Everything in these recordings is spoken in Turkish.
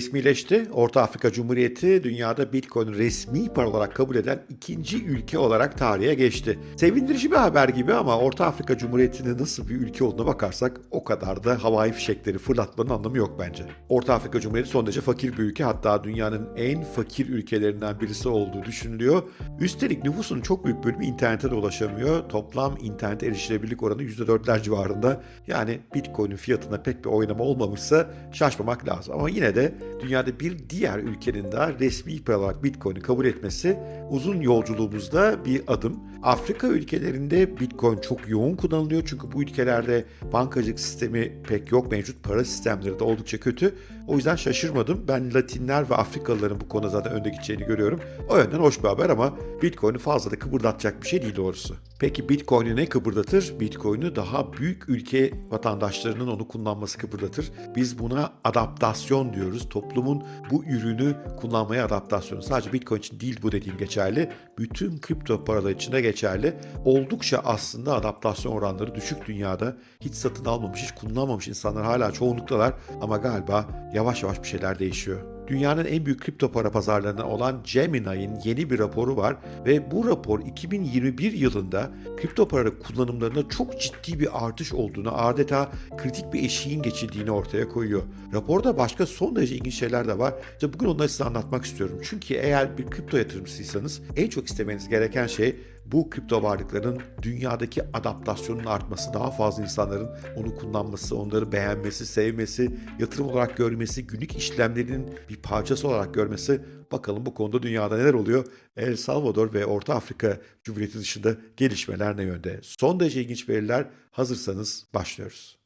resmileşti. Orta Afrika Cumhuriyeti dünyada Bitcoin resmi para olarak kabul eden ikinci ülke olarak tarihe geçti. Sevindirici bir haber gibi ama Orta Afrika Cumhuriyeti'nin nasıl bir ülke olduğuna bakarsak o kadar da havai fişekleri fırlatmanın anlamı yok bence. Orta Afrika Cumhuriyeti son derece fakir bir ülke hatta dünyanın en fakir ülkelerinden birisi olduğu düşünülüyor. Üstelik nüfusun çok büyük bölümü internete de ulaşamıyor. Toplam internet erişilebilirlik oranı %4'ler civarında. Yani Bitcoin'in fiyatına pek bir oynama olmamışsa şaşmamak lazım. Ama yine de dünyada bir diğer ülkenin daha resmi olarak Bitcoin'i kabul etmesi uzun yolculuğumuzda bir adım. Afrika ülkelerinde Bitcoin çok yoğun kullanılıyor çünkü bu ülkelerde bankacılık sistemi pek yok. Mevcut para sistemleri de oldukça kötü. O yüzden şaşırmadım. Ben Latinler ve Afrikalıların bu konuda zaten önde gideceğini görüyorum. O yönden hoş bir haber ama Bitcoin'i fazla da kıpırdatacak bir şey değil doğrusu. Peki Bitcoin'i ne kıpırdatır? Bitcoin'i daha büyük ülke vatandaşlarının onu kullanması kıpırdatır. Biz buna adaptasyon diyoruz. Toplumun bu ürünü kullanmaya adaptasyonu. Sadece Bitcoin için değil bu dediğim geçerli. Bütün kripto paralar için de geçerli. Oldukça aslında adaptasyon oranları düşük dünyada. Hiç satın almamış, hiç kullanmamış insanlar hala çoğunluktalar. Ama galiba yavaş yavaş bir şeyler değişiyor dünyanın en büyük kripto para pazarlarından olan Gemini'nin yeni bir raporu var ve bu rapor 2021 yılında kripto para kullanımlarında çok ciddi bir artış olduğunu, adeta kritik bir eşiğin geçildiğini ortaya koyuyor. Raporda başka son derece ilginç şeyler de var. İşte bugün onları size anlatmak istiyorum. Çünkü eğer bir kripto yatırımcısıysanız en çok istemeniz gereken şey bu kripto varlıkların dünyadaki adaptasyonun artması, daha fazla insanların onu kullanması, onları beğenmesi, sevmesi, yatırım olarak görmesi, günlük işlemlerinin bir parçası olarak görmesi. Bakalım bu konuda dünyada neler oluyor? El Salvador ve Orta Afrika Cumhuriyeti dışında gelişmeler ne yönde? Son derece ilginç veriler. Hazırsanız başlıyoruz.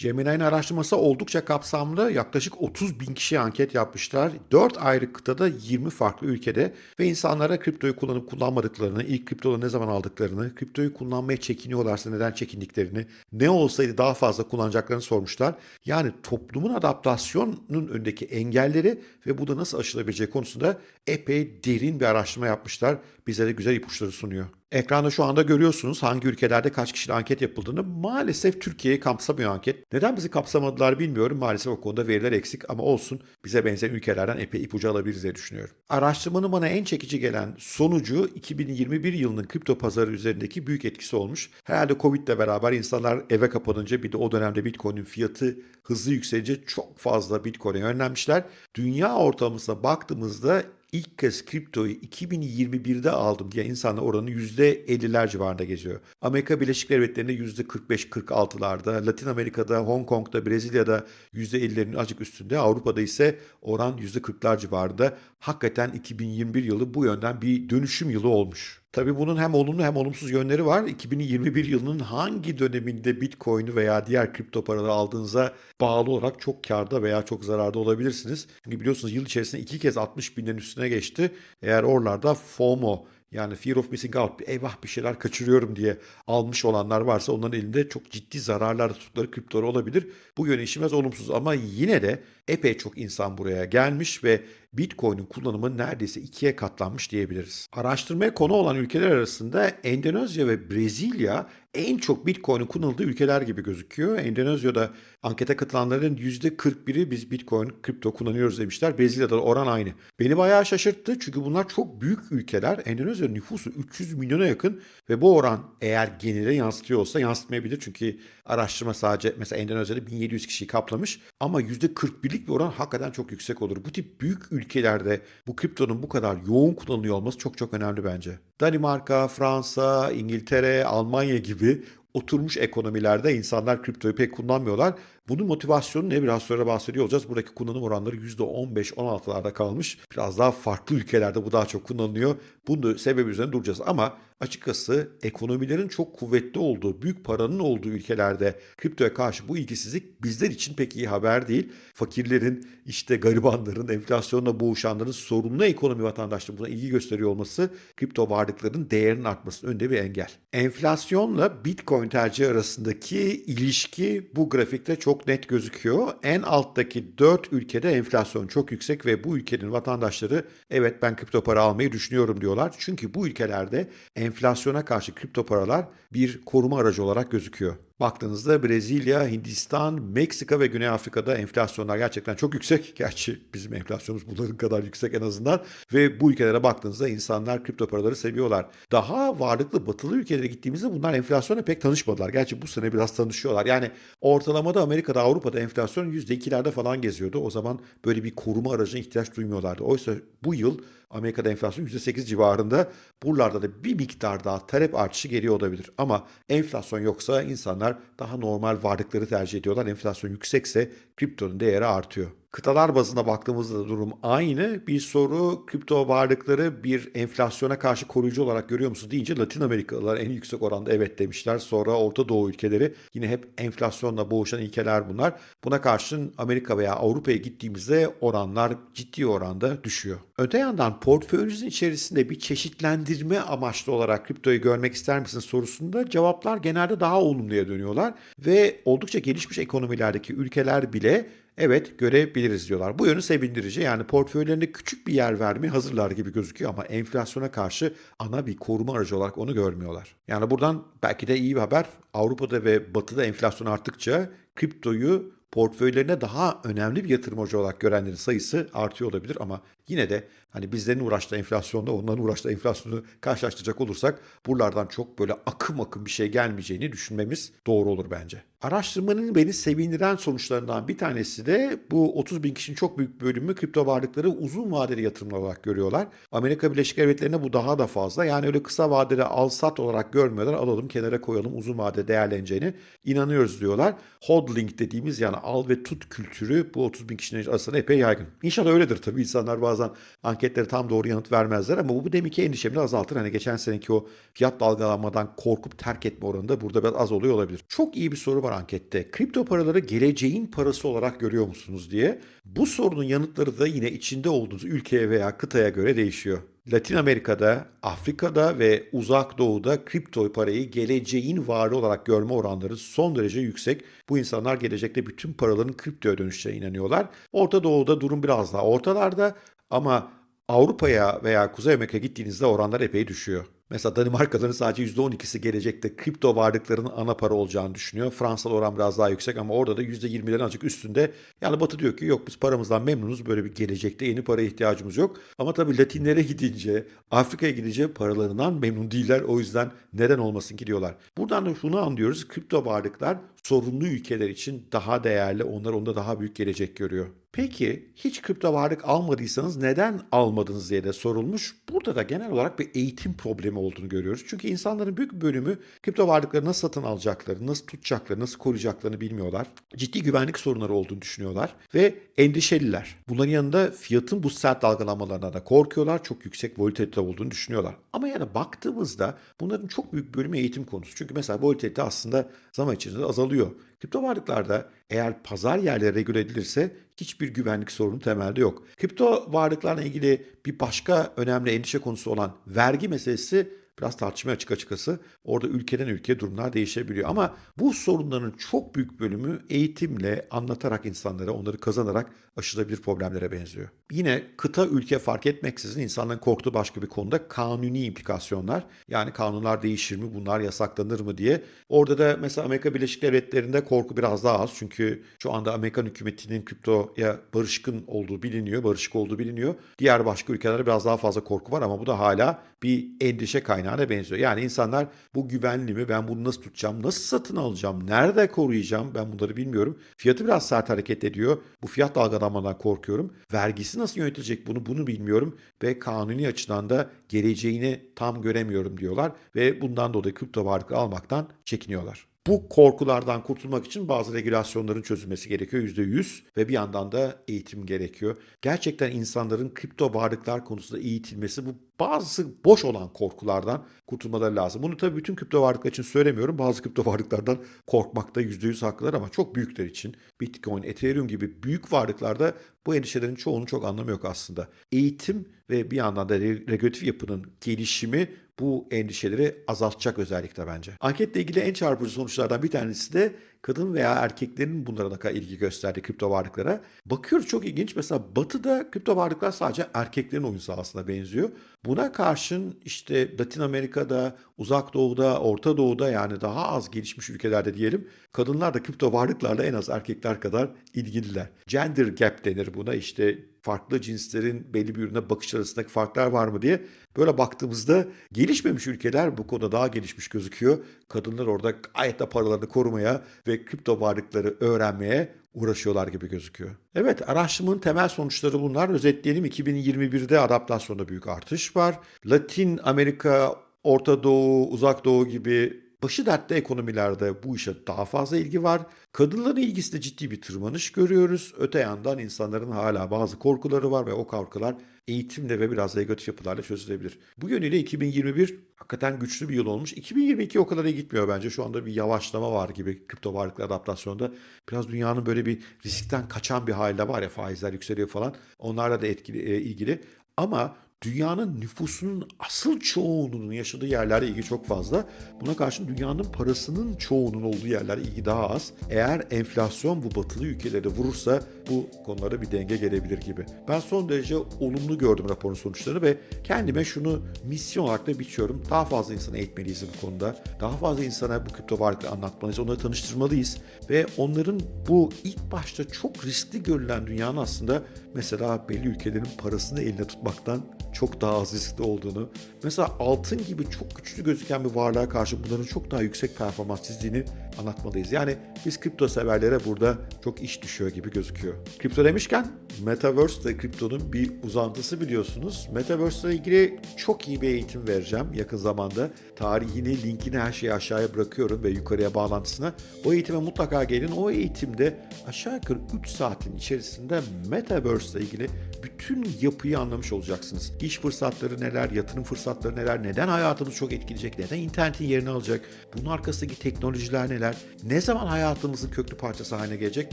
Gemini'nin araştırması oldukça kapsamlı. Yaklaşık 30 bin kişi anket yapmışlar. 4 ayrı kıtada 20 farklı ülkede ve insanlara kriptoyu kullanıp kullanmadıklarını, ilk kriptoları ne zaman aldıklarını, kriptoyu kullanmaya çekiniyorlarsa neden çekindiklerini, ne olsaydı daha fazla kullanacaklarını sormuşlar. Yani toplumun adaptasyonunun önündeki engelleri ve bu da nasıl aşılabileceği konusunda epey derin bir araştırma yapmışlar. Bize de güzel ipuçları sunuyor. Ekranda şu anda görüyorsunuz hangi ülkelerde kaç kişiyle anket yapıldığını. Maalesef Türkiye'yi kapsamıyor anket. Neden bizi kapsamadılar bilmiyorum. Maalesef o konuda veriler eksik ama olsun. Bize benzeyen ülkelerden epey ipucu alabiliriz diye düşünüyorum. Araştırmanın bana en çekici gelen sonucu 2021 yılının kripto pazarı üzerindeki büyük etkisi olmuş. Herhalde Covid ile beraber insanlar eve kapanınca bir de o dönemde Bitcoin'in fiyatı hızlı yükselince çok fazla Bitcoin'e yönlenmişler. Dünya ortalamasına baktığımızda ilk kez kriptoyu 2021'de aldım diye insanlar oranı %50'ler civarında geziyor. Amerika Birleşik Devletleri'nde %45-46'larda, Latin Amerika'da, Hong Kong'da, Brezilya'da %50'lerin azıcık üstünde, Avrupa'da ise oran %40'lar civarında. Hakikaten 2021 yılı bu yönden bir dönüşüm yılı olmuş. Tabii bunun hem olumlu hem olumsuz yönleri var. 2021 yılının hangi döneminde Bitcoin'i veya diğer kripto paraları aldığınıza bağlı olarak çok karda veya çok zararda olabilirsiniz. Çünkü biliyorsunuz yıl içerisinde iki kez 60 binin üstüne geçti. Eğer oralarda FOMO yani fear of missing out, eyvah bir şeyler kaçırıyorum diye almış olanlar varsa onların elinde çok ciddi zararlar tuttukları kriptoları olabilir. Bu yöne işimiz olumsuz ama yine de epey çok insan buraya gelmiş ve Bitcoin'in kullanımı neredeyse ikiye katlanmış diyebiliriz. Araştırmaya konu olan ülkeler arasında Endonezya ve Brezilya en çok Bitcoin'in kullanıldığı ülkeler gibi gözüküyor. Endonezya'da ankete katılanların %41'i biz Bitcoin, kripto kullanıyoruz demişler. Brezilya'da da oran aynı. Beni bayağı şaşırttı çünkü bunlar çok büyük ülkeler. Endonezya nüfusu 300 milyona yakın ve bu oran eğer genele yansıtıyor olsa yansıtmayabilir. Çünkü araştırma sadece mesela Endonezya'da 1700 kişiyi kaplamış ama %41'lik bir oran hakikaten çok yüksek olur. Bu tip büyük ülkelerde bu kriptonun bu kadar yoğun kullanılıyor olması çok çok önemli bence. Danimarka, Fransa, İngiltere, Almanya gibi oturmuş ekonomilerde insanlar kriptoyu pek kullanmıyorlar. Bunun motivasyonu ne biraz sonra bahsediyor olacağız. Buradaki kullanım oranları %15-16'larda kalmış. Biraz daha farklı ülkelerde bu daha çok kullanılıyor. Bunun sebebi üzerine duracağız ama açıkçası ekonomilerin çok kuvvetli olduğu, büyük paranın olduğu ülkelerde kriptoya karşı bu ilgisizlik bizler için pek iyi haber değil. Fakirlerin, işte garibanların, enflasyonla boğuşanların sorunlu ekonomi vatandaşlığı buna ilgi gösteriyor olması kripto varlıkların değerinin artmasının önünde bir engel. Enflasyonla Bitcoin tercihi arasındaki ilişki bu grafikte çok net gözüküyor. En alttaki 4 ülkede enflasyon çok yüksek ve bu ülkenin vatandaşları evet ben kripto para almayı düşünüyorum diyorlar. Çünkü bu ülkelerde enflasyona karşı kripto paralar bir koruma aracı olarak gözüküyor. Baktığınızda Brezilya, Hindistan, Meksika ve Güney Afrika'da enflasyonlar gerçekten çok yüksek. Gerçi bizim enflasyonumuz bunların kadar yüksek en azından. Ve bu ülkelere baktığınızda insanlar kripto paraları seviyorlar. Daha varlıklı batılı ülkelere gittiğimizde bunlar enflasyona pek tanışmadılar. Gerçi bu sene biraz tanışıyorlar. Yani ortalamada Amerika'da, Avrupa'da enflasyon %2'lerde falan geziyordu. O zaman böyle bir koruma aracına ihtiyaç duymuyorlardı. Oysa bu yıl Amerika'da enflasyon %8 civarında. Buralarda da bir miktar daha talep artışı geliyor olabilir. Ama enflasyon yoksa insanlar daha normal varlıkları tercih ediyorlar. Enflasyon yüksekse kriptonun değeri artıyor. Kıtalar bazında baktığımızda da durum aynı. Bir soru kripto varlıkları bir enflasyona karşı koruyucu olarak görüyor musunuz deyince Latin Amerikalılar en yüksek oranda evet demişler. Sonra Orta Doğu ülkeleri yine hep enflasyonla boğuşan ülkeler bunlar. Buna karşın Amerika veya Avrupa'ya gittiğimizde oranlar ciddi oranda düşüyor. Öte yandan portföyünüzün içerisinde bir çeşitlendirme amaçlı olarak kriptoyu görmek ister misiniz sorusunda cevaplar genelde daha olumluya dönüyorlar ve oldukça gelişmiş ekonomilerdeki ülkeler bile Evet görebiliriz diyorlar. Bu yönü sevindirici. Yani portföylerinde küçük bir yer vermeye hazırlar gibi gözüküyor ama enflasyona karşı ana bir koruma aracı olarak onu görmüyorlar. Yani buradan belki de iyi bir haber. Avrupa'da ve Batı'da enflasyon arttıkça kriptoyu portföylerine daha önemli bir yatırım aracı olarak görenlerin sayısı artıyor olabilir ama yine de hani bizlerin uğraştığı enflasyonda onların uğraştığı enflasyonu karşılaştıracak olursak buralardan çok böyle akım akım bir şey gelmeyeceğini düşünmemiz doğru olur bence. Araştırmanın beni sevindiren sonuçlarından bir tanesi de bu 30 bin kişinin çok büyük bölümü kripto varlıkları uzun vadeli yatırımlar olarak görüyorlar. Amerika Birleşik Devletleri'nde bu daha da fazla. Yani öyle kısa vadede al sat olarak görmüyorlar. Alalım kenara koyalım uzun vadede değerleneceğini inanıyoruz diyorlar. Hodling dediğimiz yani al ve tut kültürü bu 30 bin kişinin arasında epey yaygın. İnşallah öyledir tabii. İnsanlar bazen anketlere tam doğru yanıt vermezler ama bu, bu demek ki endişemi azaltır. Hani geçen seneki o fiyat dalgalanmadan korkup terk etme oranı da burada biraz az oluyor olabilir. Çok iyi bir soru var ankette. Kripto paraları geleceğin parası olarak görüyor musunuz diye. Bu sorunun yanıtları da yine içinde olduğunuz ülkeye veya kıtaya göre değişiyor. Latin Amerika'da, Afrika'da ve Uzak Doğu'da kripto parayı geleceğin varı olarak görme oranları son derece yüksek. Bu insanlar gelecekte bütün paraların kriptoya dönüşeceğine inanıyorlar. Orta Doğu'da durum biraz daha ortalarda ama Avrupa'ya veya Kuzey Amerika'ya gittiğinizde oranlar epey düşüyor. Mesela Danimarkalıların sadece %12'si gelecekte kripto varlıklarının ana para olacağını düşünüyor. Fransa'da oran biraz daha yüksek ama orada da %20'lerin azıcık üstünde. Yani Batı diyor ki yok biz paramızdan memnunuz böyle bir gelecekte yeni paraya ihtiyacımız yok. Ama tabii Latinlere gidince, Afrika'ya gidince paralarından memnun değiller. O yüzden neden olmasın ki diyorlar. Buradan da şunu anlıyoruz. Kripto varlıklar sorunlu ülkeler için daha değerli. Onlar onda daha büyük gelecek görüyor. Peki hiç kripto varlık almadıysanız neden almadınız diye de sorulmuş. Burada da genel olarak bir eğitim problemi olduğunu görüyoruz. Çünkü insanların büyük bölümü kripto varlıkları nasıl satın alacaklarını, nasıl tutacaklarını, nasıl koruyacaklarını bilmiyorlar. Ciddi güvenlik sorunları olduğunu düşünüyorlar ve endişeliler. Bunların yanında fiyatın bu sert dalgalanmalarına da korkuyorlar. Çok yüksek volatilite olduğunu düşünüyorlar. Ama yani baktığımızda bunların çok büyük bölümü eğitim konusu. Çünkü mesela volatilite aslında zaman içinde azalıyor. Kripto varlıklarda eğer pazar yerleri regüle edilirse hiçbir güvenlik sorunu temelde yok. Kripto varlıklarla ilgili bir başka önemli endişe konusu olan vergi meselesi biraz tartışmaya açık açıkçası. Orada ülkeden ülkeye durumlar değişebiliyor. Ama bu sorunların çok büyük bölümü eğitimle, anlatarak insanlara, onları kazanarak aşılabilir problemlere benziyor. Yine kıta ülke fark etmeksizin insanların korktuğu başka bir konuda kanuni implikasyonlar. Yani kanunlar değişir mi, bunlar yasaklanır mı diye. Orada da mesela Amerika Birleşik Devletleri'nde korku biraz daha az. Çünkü şu anda Amerikan hükümetinin kriptoya barışkın olduğu biliniyor, barışık olduğu biliniyor. Diğer başka ülkelerde biraz daha fazla korku var ama bu da hala bir endişe kaynağına benziyor. Yani insanlar bu güvenli mi, ben bunu nasıl tutacağım, nasıl satın alacağım, nerede koruyacağım ben bunları bilmiyorum. Fiyatı biraz sert hareket ediyor. Bu fiyat dalgalanmadan korkuyorum. Vergisi nasıl yönetilecek bunu bunu bilmiyorum ve kanuni açıdan da geleceğini tam göremiyorum diyorlar ve bundan dolayı kripto varlık almaktan çekiniyorlar. Bu korkulardan kurtulmak için bazı regülasyonların çözülmesi gerekiyor %100 ve bir yandan da eğitim gerekiyor. Gerçekten insanların kripto varlıklar konusunda eğitilmesi bu bazı boş olan korkulardan kurtulmaları lazım. Bunu tabii bütün kripto varlıklar için söylemiyorum. Bazı kripto varlıklardan korkmakta %100 haklılar ama çok büyükler için Bitcoin, Ethereum gibi büyük varlıklarda bu endişelerin çoğunun çok anlamı yok aslında. Eğitim ve bir yandan da regülatif yapının gelişimi bu endişeleri azaltacak özellikle bence. Anketle ilgili en çarpıcı sonuçlardan bir tanesi de kadın veya erkeklerin bunlara ne ilgi gösterdiği kripto varlıklara. Bakıyoruz çok ilginç. Mesela batıda kripto varlıklar sadece erkeklerin oyun sahasına benziyor. Buna karşın işte Latin Amerika'da, Uzak Doğu'da, Orta Doğu'da yani daha az gelişmiş ülkelerde diyelim kadınlar da kripto varlıklarla en az erkekler kadar ilgililer. Gender gap denir buna işte farklı cinslerin belli bir ürüne bakış arasındaki farklar var mı diye böyle baktığımızda gelişmemiş ülkeler bu konuda daha gelişmiş gözüküyor. Kadınlar orada gayet de paralarını korumaya ve kripto varlıkları öğrenmeye uğraşıyorlar gibi gözüküyor. Evet araştırmanın temel sonuçları bunlar. Özetleyelim 2021'de adaptasyonda büyük artış var. Latin Amerika, Orta Doğu, Uzak Doğu gibi başı dertte ekonomilerde bu işe daha fazla ilgi var. Kadınların ilgisinde ciddi bir tırmanış görüyoruz. Öte yandan insanların hala bazı korkuları var ve o korkular eğitimle ve biraz negatif yapılarla çözülebilir. Bu yönüyle 2021 hakikaten güçlü bir yıl olmuş. 2022 o kadar iyi gitmiyor bence. Şu anda bir yavaşlama var gibi kripto varlıklar adaptasyonda. Biraz dünyanın böyle bir riskten kaçan bir halde var ya faizler yükseliyor falan. Onlarla da etkili, e, ilgili. Ama dünyanın nüfusunun asıl çoğunluğunun yaşadığı yerlerde ilgi çok fazla. Buna karşın dünyanın parasının çoğunun olduğu yerler ilgi daha az. Eğer enflasyon bu batılı ülkeleri vurursa bu konulara bir denge gelebilir gibi. Ben son derece olumlu gördüm raporun sonuçlarını ve kendime şunu misyon olarak da biçiyorum. Daha fazla insanı eğitmeliyiz bu konuda. Daha fazla insana bu kripto varlıkları anlatmalıyız. Onları tanıştırmalıyız. Ve onların bu ilk başta çok riskli görülen dünyanın aslında mesela belli ülkelerin parasını eline tutmaktan çok daha az riskli olduğunu, mesela altın gibi çok güçlü gözüken bir varlığa karşı bunların çok daha yüksek performans çizdiğini anlatmalıyız. Yani biz kripto severlere burada çok iş düşüyor gibi gözüküyor. Kripto demişken Metaverse de kriptonun bir uzantısı biliyorsunuz. Metaverse ile ilgili çok iyi bir eğitim vereceğim yakın zamanda. Tarihini, linkini her şeyi aşağıya bırakıyorum ve yukarıya bağlantısına. O eğitime mutlaka gelin. O eğitimde aşağı yukarı 3 saatin içerisinde Metaverse ile ilgili bütün yapıyı anlamış olacaksınız. İş fırsatları neler, yatırım fırsatları neler, neden hayatımızı çok etkileyecek, neden internetin yerini alacak, bunun arkasındaki teknolojiler neler, ne zaman hayatımızın köklü parçası haline gelecek.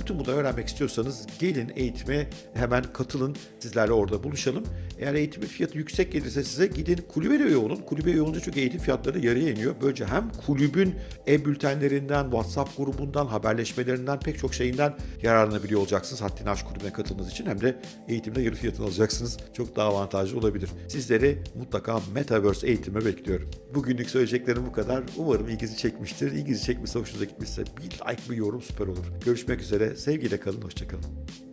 Bütün bunları öğrenmek istiyorsanız gelin eğitime hemen katılın. Sizlerle orada buluşalım. Eğer eğitimin fiyatı yüksek gelirse size gidin kulübe de üye olun. Kulübe üye olunca çünkü eğitim fiyatları yarıya iniyor. Böylece hem kulübün e-bültenlerinden, WhatsApp grubundan, haberleşmelerinden pek çok şeyinden yararlanabiliyor olacaksınız. Haddini Aşk Kulübü'ne katıldığınız için hem de eğitimde yarı fiyatını alacaksınız. Çok daha avantajlı olabilir. Sizleri mutlaka Metaverse eğitime bekliyorum. Bugünlük söyleyeceklerim bu kadar. Umarım ilginizi çekmiştir. İlginizi çekmişse, hoşunuza gitmişse bir like, bir yorum süper olur. Görüşmek üzere. Sevgiyle kalın, hoşçakalın.